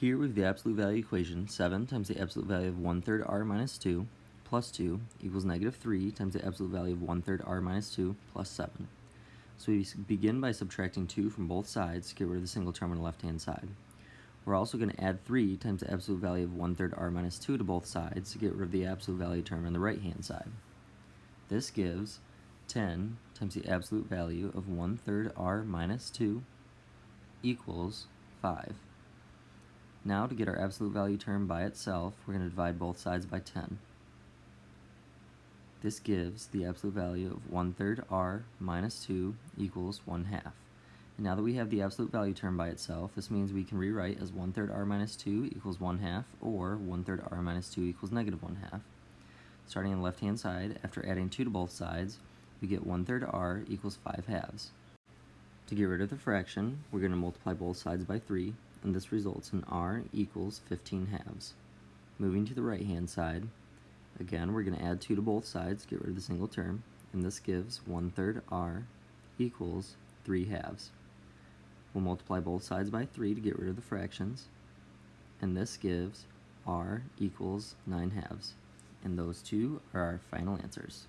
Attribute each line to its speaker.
Speaker 1: Here we have the absolute value equation, 7 times the absolute value of 1 third r minus 2 plus 2 equals negative 3 times the absolute value of 1 third r minus 2 plus 7. So we begin by subtracting 2 from both sides to get rid of the single term on the left-hand side. We're also going to add 3 times the absolute value of 1 third r minus 2 to both sides to get rid of the absolute value term on the right-hand side. This gives 10 times the absolute value of 1 third r minus 2 equals 5. Now to get our absolute value term by itself, we're going to divide both sides by 10. This gives the absolute value of 1 third r minus 2 equals 1 half. And now that we have the absolute value term by itself, this means we can rewrite as 1 third r minus 2 equals 1 half, or 1 third r minus 2 equals negative 1 half. Starting on the left hand side, after adding 2 to both sides, we get 1 third r equals 5 halves. To get rid of the fraction, we're going to multiply both sides by 3, and this results in r equals 15 halves. Moving to the right hand side, again we're going to add 2 to both sides, get rid of the single term, and this gives 1 third r equals 3 halves. We'll multiply both sides by 3 to get rid of the fractions, and this gives r equals 9 halves. And those two are our final answers.